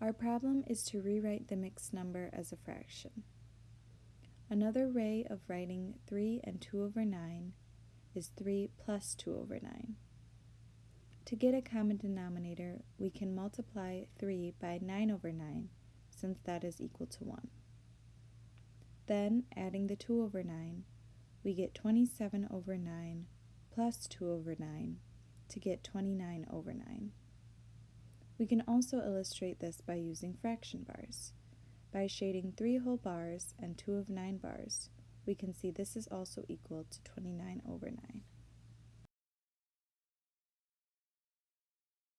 Our problem is to rewrite the mixed number as a fraction. Another way of writing 3 and 2 over 9 is 3 plus 2 over 9. To get a common denominator, we can multiply 3 by 9 over 9, since that is equal to 1. Then, adding the 2 over 9, we get 27 over 9 plus 2 over 9 to get 29 over 9. We can also illustrate this by using fraction bars. By shading 3 whole bars and 2 of 9 bars, we can see this is also equal to 29 over 9.